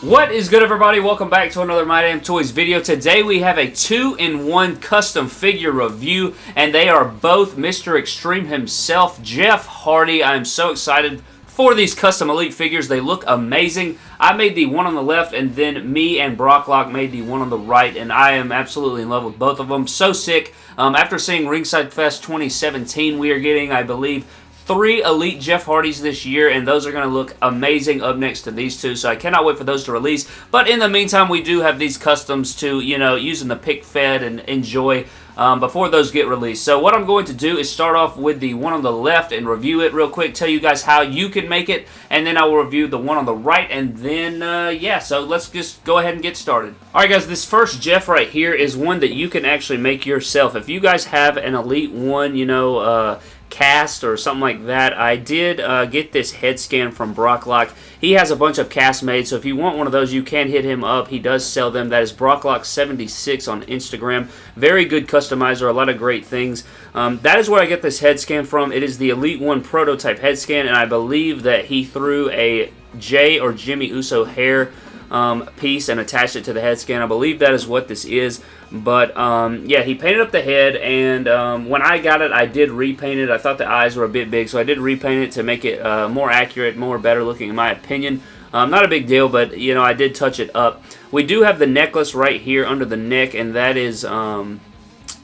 What is good everybody? Welcome back to another My Damn Toys video. Today we have a 2-in-1 custom figure review and they are both Mr. Extreme himself, Jeff Hardy. I am so excited for these custom Elite figures. They look amazing. I made the one on the left and then me and Brocklock made the one on the right and I am absolutely in love with both of them. So sick. Um, after seeing Ringside Fest 2017, we are getting, I believe, three Elite Jeff Hardys this year, and those are going to look amazing up next to these two, so I cannot wait for those to release. But in the meantime, we do have these customs to, you know, using the pic fed and enjoy um, before those get released. So what I'm going to do is start off with the one on the left and review it real quick, tell you guys how you can make it, and then I will review the one on the right, and then, uh, yeah, so let's just go ahead and get started. Alright guys, this first Jeff right here is one that you can actually make yourself. If you guys have an Elite 1, you know, uh, cast or something like that. I did uh, get this head scan from Brocklock. He has a bunch of casts made, so if you want one of those, you can hit him up. He does sell them. That is Brocklock76 on Instagram. Very good customizer, a lot of great things. Um, that is where I get this head scan from. It is the Elite 1 prototype head scan, and I believe that he threw a Jey or Jimmy Uso hair um, piece and attached it to the head scan. I believe that is what this is. But, um, yeah, he painted up the head, and um, when I got it, I did repaint it. I thought the eyes were a bit big, so I did repaint it to make it uh, more accurate, more better looking, in my opinion. Um, not a big deal, but, you know, I did touch it up. We do have the necklace right here under the neck, and that is, um,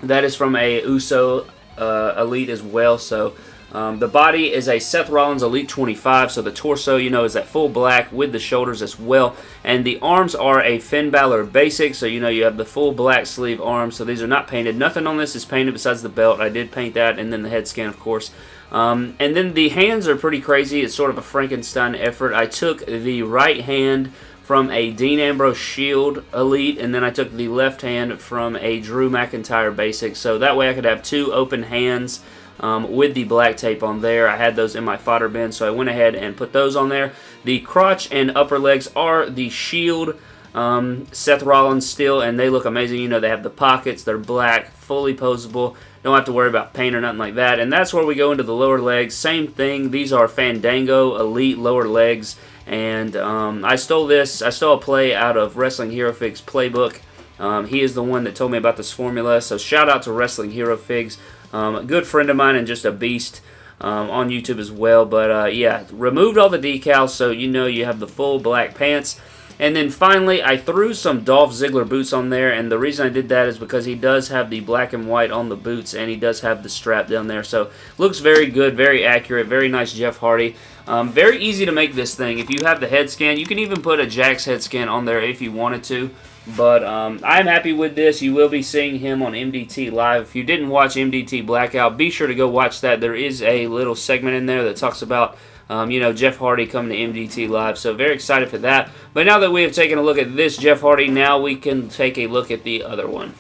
that is from a Uso uh, Elite as well, so... Um, the body is a Seth Rollins Elite 25, so the torso, you know, is that full black with the shoulders as well. And the arms are a Finn Balor Basic, so you know you have the full black sleeve arms, so these are not painted. Nothing on this is painted besides the belt. I did paint that, and then the head scan, of course. Um, and then the hands are pretty crazy. It's sort of a Frankenstein effort. I took the right hand from a Dean Ambrose Shield Elite, and then I took the left hand from a Drew McIntyre Basic, so that way I could have two open hands um, with the black tape on there. I had those in my fodder bin, so I went ahead and put those on there. The crotch and upper legs are the Shield um, Seth Rollins still, and they look amazing. You know, they have the pockets. They're black, fully posable. Don't have to worry about paint or nothing like that. And that's where we go into the lower legs. Same thing. These are Fandango Elite lower legs. And um, I stole this. I stole a play out of Wrestling Hero Figs playbook. Um, he is the one that told me about this formula. So shout out to Wrestling Hero Figs. Um, good friend of mine and just a beast um, on YouTube as well. But uh, yeah, removed all the decals so you know you have the full black pants. And then finally, I threw some Dolph Ziggler boots on there, and the reason I did that is because he does have the black and white on the boots, and he does have the strap down there. So, looks very good, very accurate, very nice Jeff Hardy. Um, very easy to make this thing. If you have the head scan, you can even put a Jakks head scan on there if you wanted to. But um, I'm happy with this. You will be seeing him on MDT Live. If you didn't watch MDT Blackout, be sure to go watch that. There is a little segment in there that talks about, um, you know, Jeff Hardy coming to MDT Live. So very excited for that. But now that we have taken a look at this Jeff Hardy, now we can take a look at the other one.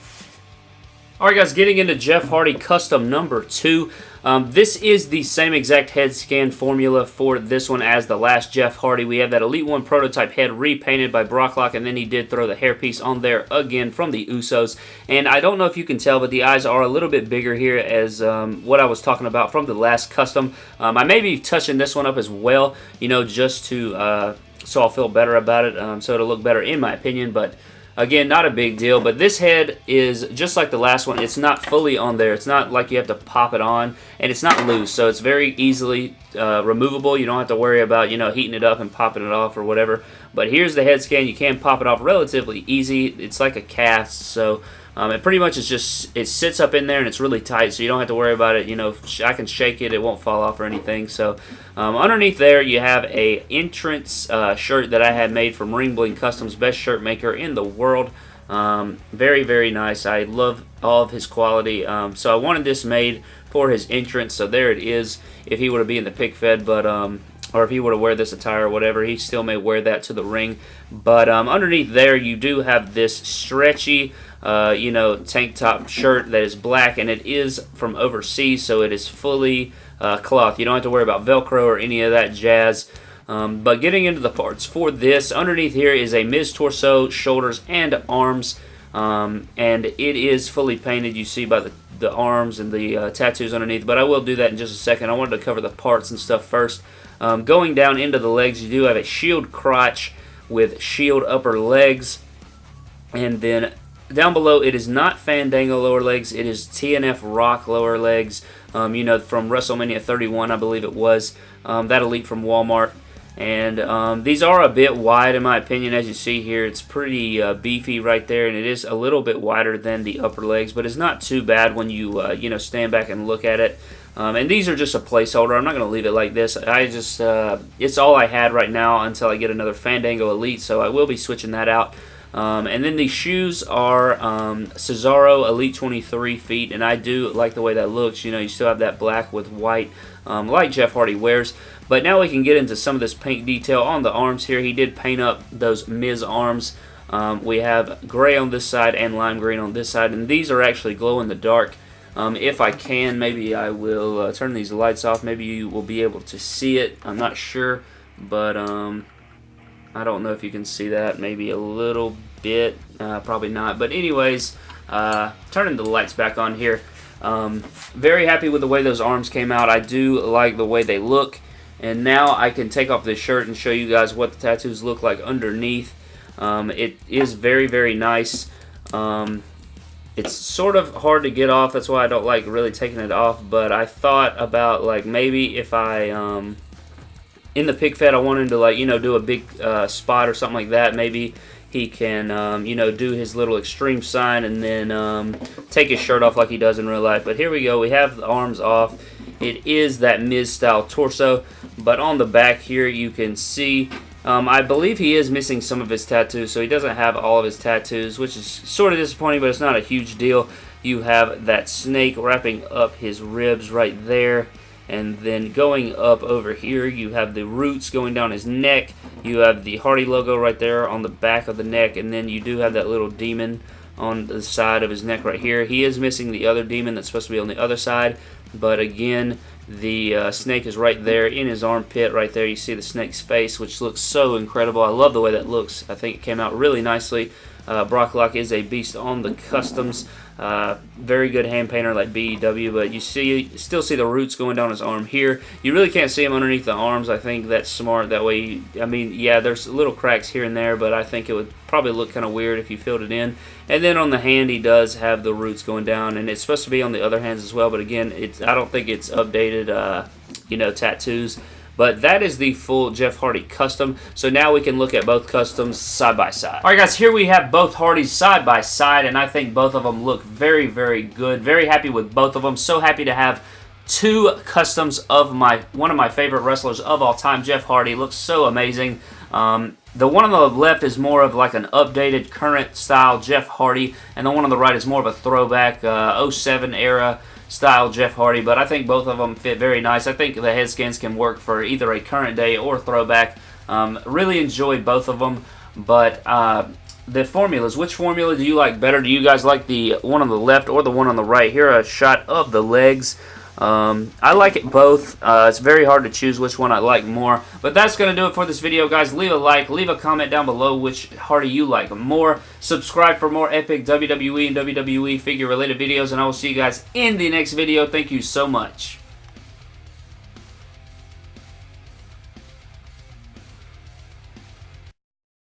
Alright guys, getting into Jeff Hardy Custom number 2. Um, this is the same exact head scan formula for this one as the last Jeff Hardy. We have that Elite 1 prototype head repainted by Brocklock, and then he did throw the hairpiece on there again from the Usos. And I don't know if you can tell, but the eyes are a little bit bigger here as um, what I was talking about from the last custom. Um, I may be touching this one up as well, you know, just to... Uh, so I'll feel better about it, um, so it'll look better in my opinion, but Again, not a big deal, but this head is just like the last one. It's not fully on there. It's not like you have to pop it on, and it's not loose, so it's very easily uh, removable. You don't have to worry about, you know, heating it up and popping it off or whatever. But here's the head scan. You can pop it off relatively easy. It's like a cast, so um, it pretty much is just, it sits up in there and it's really tight, so you don't have to worry about it. You know, I can shake it, it won't fall off or anything. So um, underneath there, you have a entrance uh, shirt that I had made from Ring Bling Customs, best shirt maker in the world. Um, very, very nice. I love all of his quality. Um, so I wanted this made for his entrance, so there it is if he were to be in the pic fed, but um, or if he were to wear this attire or whatever, he still may wear that to the ring. But um, underneath there, you do have this stretchy uh, you know, tank top shirt that is black, and it is from overseas, so it is fully uh, cloth. You don't have to worry about Velcro or any of that jazz. Um, but getting into the parts for this, underneath here is a Miz torso, shoulders, and arms. Um, and it is fully painted, you see by the, the arms and the uh, tattoos underneath. But I will do that in just a second. I wanted to cover the parts and stuff first. Um, going down into the legs, you do have a shield crotch with Shield upper legs. And then down below, it is not Fandango lower legs. It is TNF Rock lower legs. Um, you know, from WrestleMania 31, I believe it was. Um, that Elite from Walmart. And um, these are a bit wide in my opinion as you see here. It's pretty uh, beefy right there and it is a little bit wider than the upper legs but it's not too bad when you uh, you know stand back and look at it. Um, and these are just a placeholder. I'm not going to leave it like this. I just uh, It's all I had right now until I get another Fandango Elite so I will be switching that out. Um, and then the shoes are um, Cesaro Elite 23 feet, and I do like the way that looks. You know, you still have that black with white, um, like Jeff Hardy wears. But now we can get into some of this paint detail on the arms here. He did paint up those Miz arms. Um, we have gray on this side and lime green on this side, and these are actually glow in the dark. Um, if I can, maybe I will uh, turn these lights off. Maybe you will be able to see it. I'm not sure, but um, I don't know if you can see that. Maybe a little bit, uh, probably not. But anyways, uh, turning the lights back on here. Um, very happy with the way those arms came out. I do like the way they look. And now I can take off this shirt and show you guys what the tattoos look like underneath. Um, it is very, very nice. Um, it's sort of hard to get off. That's why I don't like really taking it off. But I thought about like maybe if I um, in the pic fed I wanted to like you know do a big uh, spot or something like that. Maybe he can um, you know do his little extreme sign and then um, take his shirt off like he does in real life. But here we go. We have the arms off. It is that Miz style torso, but on the back here you can see, um, I believe he is missing some of his tattoos, so he doesn't have all of his tattoos, which is sort of disappointing, but it's not a huge deal. You have that snake wrapping up his ribs right there. And then going up over here, you have the roots going down his neck. You have the Hardy logo right there on the back of the neck. And then you do have that little demon on the side of his neck right here. He is missing the other demon that's supposed to be on the other side. But again, the uh, snake is right there in his armpit right there. You see the snake's face, which looks so incredible. I love the way that looks. I think it came out really nicely. Uh, Brock Lock is a beast on the customs. Uh, very good hand painter like BEW, but you see, still see the roots going down his arm here. You really can't see him underneath the arms. I think that's smart. That way, I mean, yeah, there's little cracks here and there, but I think it would probably look kind of weird if you filled it in. And then on the hand, he does have the roots going down, and it's supposed to be on the other hands as well. But again, it's I don't think it's updated, uh, you know, tattoos. But that is the full Jeff Hardy custom. So now we can look at both customs side by side. All right, guys, here we have both Hardys side by side, and I think both of them look very, very good. Very happy with both of them. So happy to have two customs of my one of my favorite wrestlers of all time, Jeff Hardy. Looks so amazing. Um, the one on the left is more of like an updated, current style Jeff Hardy, and the one on the right is more of a throwback uh, 07 era style Jeff Hardy, but I think both of them fit very nice. I think the head scans can work for either a current day or throwback. Um, really enjoyed both of them, but uh, the formulas, which formula do you like better? Do you guys like the one on the left or the one on the right? Here a shot of the legs. Um, I like it both. Uh, it's very hard to choose which one I like more. But that's going to do it for this video, guys. Leave a like. Leave a comment down below which Hardy you like more. Subscribe for more epic WWE and WWE figure-related videos. And I will see you guys in the next video. Thank you so much.